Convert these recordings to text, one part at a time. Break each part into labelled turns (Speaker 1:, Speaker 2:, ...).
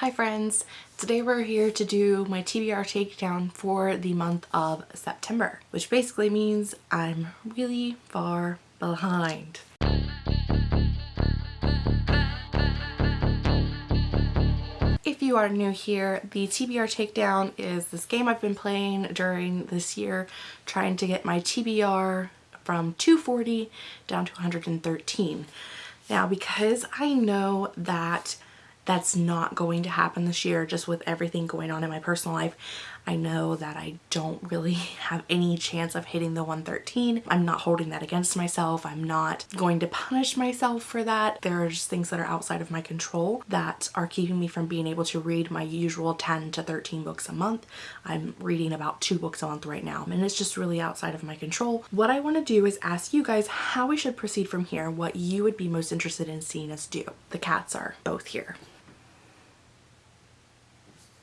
Speaker 1: Hi friends! Today we're here to do my TBR takedown for the month of September, which basically means I'm really far behind. If you are new here, the TBR takedown is this game I've been playing during this year trying to get my TBR from 240 down to 113. Now because I know that that's not going to happen this year just with everything going on in my personal life. I know that I don't really have any chance of hitting the 113. I'm not holding that against myself. I'm not going to punish myself for that. There are just things that are outside of my control that are keeping me from being able to read my usual 10 to 13 books a month. I'm reading about two books a month right now and it's just really outside of my control. What I want to do is ask you guys how we should proceed from here, what you would be most interested in seeing us do. The cats are both here.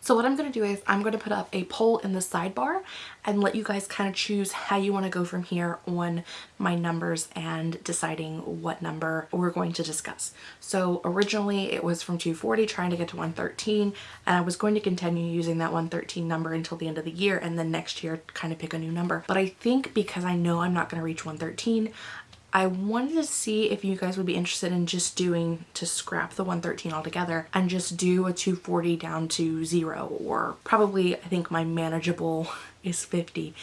Speaker 1: So what I'm going to do is I'm going to put up a poll in the sidebar and let you guys kind of choose how you want to go from here on my numbers and deciding what number we're going to discuss. So originally it was from 240 trying to get to 113 and I was going to continue using that 113 number until the end of the year and then next year kind of pick a new number. But I think because I know I'm not going to reach 113, I wanted to see if you guys would be interested in just doing to scrap the 113 altogether and just do a 240 down to zero or probably I think my manageable is 50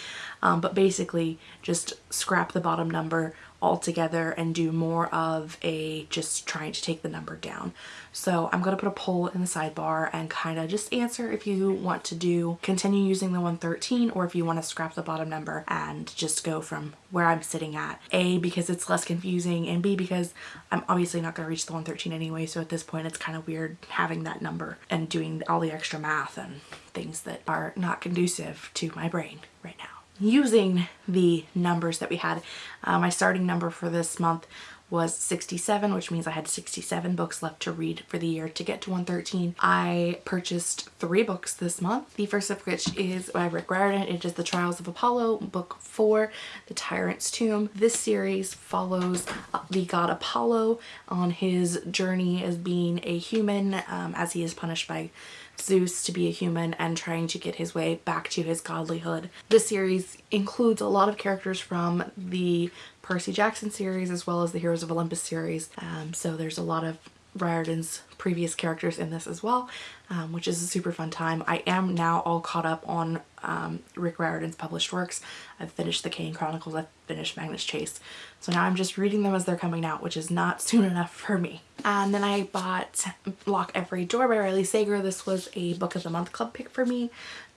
Speaker 1: um, but basically just scrap the bottom number altogether and do more of a just trying to take the number down. So I'm going to put a poll in the sidebar and kind of just answer if you want to do continue using the 113 or if you want to scrap the bottom number and just go from where I'm sitting at. A, because it's less confusing and B, because I'm obviously not going to reach the 113 anyway. So at this point it's kind of weird having that number and doing all the extra math and things that are not conducive to my brain right now using the numbers that we had. Uh, my starting number for this month was 67 which means I had 67 books left to read for the year to get to 113. I purchased three books this month. The first of which is by Rick Riordan. It is The Trials of Apollo book 4 The Tyrant's Tomb. This series follows the god Apollo on his journey as being a human um, as he is punished by Zeus to be a human and trying to get his way back to his godlyhood. This series includes a lot of characters from the Percy Jackson series as well as the Heroes of Olympus series. Um, so there's a lot of Riordan's previous characters in this as well, um, which is a super fun time. I am now all caught up on um, Rick Riordan's published works. I've finished the Kane Chronicles, I've finished Magnus Chase. So now I'm just reading them as they're coming out, which is not soon enough for me. And then I bought Lock Every Door by Riley Sager. This was a book of the month club pick for me.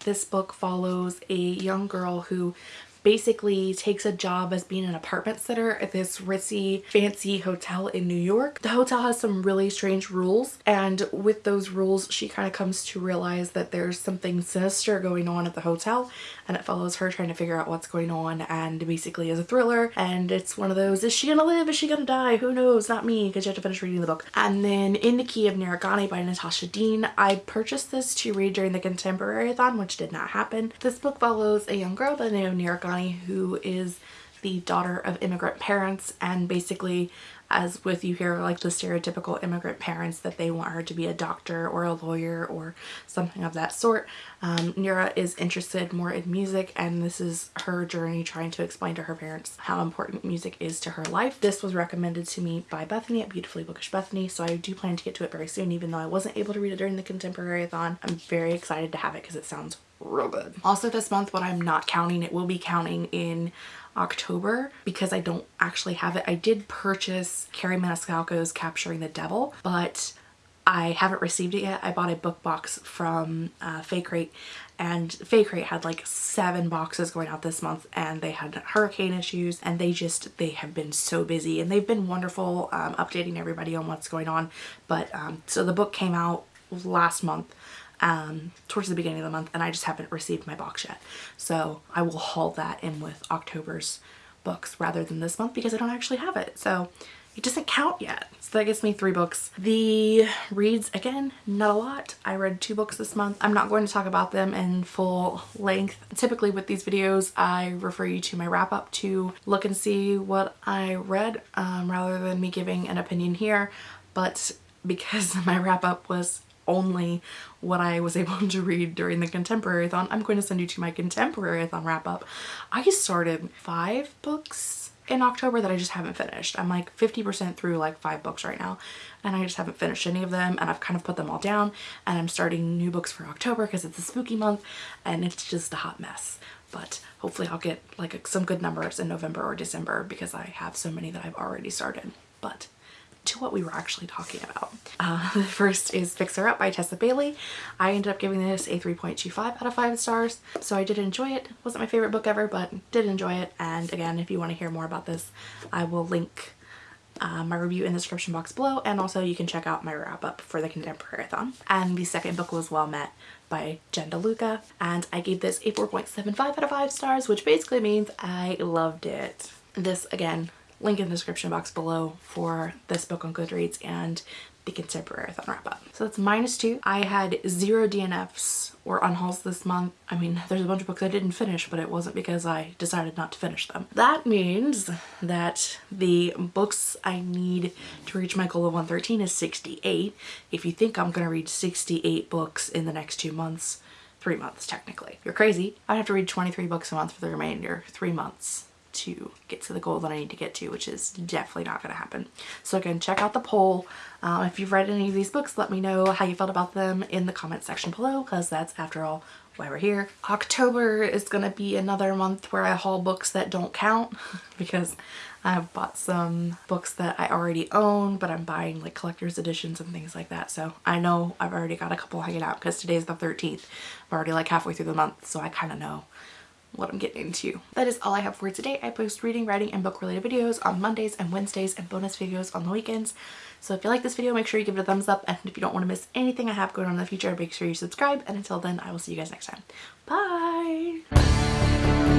Speaker 1: This book follows a young girl who basically takes a job as being an apartment sitter at this ritzy fancy hotel in New York. The hotel has some really strange rules and with those rules she kind of comes to realize that there's something sinister going on at the hotel and it follows her trying to figure out what's going on and basically is a thriller and it's one of those is she gonna live? Is she gonna die? Who knows? Not me because you have to finish reading the book. And then in the key of Nira Ghani by Natasha Deen. I purchased this to read during the contemporary-a-thon which did not happen. This book follows a young girl by the name of Nira Ghani who is the daughter of immigrant parents and basically as with you hear like the stereotypical immigrant parents that they want her to be a doctor or a lawyer or something of that sort. Um, Nira is interested more in music and this is her journey trying to explain to her parents how important music is to her life. This was recommended to me by Bethany at Beautifully Bookish Bethany so I do plan to get to it very soon even though I wasn't able to read it during the contemporary-a-thon. I'm very excited to have it because it sounds real good. Also this month what I'm not counting, it will be counting in October because I don't actually have it. I did purchase Kerri Maniscalco's Capturing the Devil, but I haven't received it yet. I bought a book box from uh, Fae Crate and Fae Crate had like seven boxes going out this month and they had hurricane issues and they just, they have been so busy and they've been wonderful um, updating everybody on what's going on. But um, so the book came out last month um, towards the beginning of the month and I just haven't received my box yet. So I will haul that in with October's books rather than this month because I don't actually have it. So it doesn't count yet. So that gives me three books. The reads, again, not a lot. I read two books this month. I'm not going to talk about them in full length. Typically with these videos, I refer you to my wrap up to look and see what I read um, rather than me giving an opinion here. But because my wrap up was only what I was able to read during the contemporary-thon. I'm going to send you to my contemporary-thon wrap up. I started five books in October that I just haven't finished. I'm like 50% through like five books right now and I just haven't finished any of them and I've kind of put them all down and I'm starting new books for October because it's a spooky month and it's just a hot mess. But hopefully I'll get like some good numbers in November or December because I have so many that I've already started. But to what we were actually talking about. Uh, the first is Fix Her Up by Tessa Bailey. I ended up giving this a 3.25 out of 5 stars, so I did enjoy it. Wasn't my favorite book ever, but did enjoy it. And again, if you want to hear more about this, I will link uh, my review in the description box below and also you can check out my wrap up for the Contemporary-thon. And the second book was Well Met by Jen DeLuca and I gave this a 4.75 out of 5 stars which basically means I loved it. This again link in the description box below for this book on Goodreads and the Contemporary-thon wrap up. So that's minus two. I had zero DNFs or unhauls this month. I mean, there's a bunch of books I didn't finish, but it wasn't because I decided not to finish them. That means that the books I need to reach my goal of 113 is 68. If you think I'm gonna read 68 books in the next two months, three months technically. You're crazy. I'd have to read 23 books a month for the remainder, three months to get to the goal that I need to get to, which is definitely not going to happen. So again, check out the poll. Um, if you've read any of these books, let me know how you felt about them in the comment section below, because that's, after all, why we're here. October is going to be another month where I haul books that don't count, because I've bought some books that I already own, but I'm buying like collector's editions and things like that. So I know I've already got a couple hanging out because today's the 13th. I'm already like halfway through the month, so I kind of know what I'm getting into. That is all I have for today. I post reading, writing, and book related videos on Mondays and Wednesdays and bonus videos on the weekends. So if you like this video, make sure you give it a thumbs up. And if you don't want to miss anything I have going on in the future, make sure you subscribe. And until then, I will see you guys next time. Bye!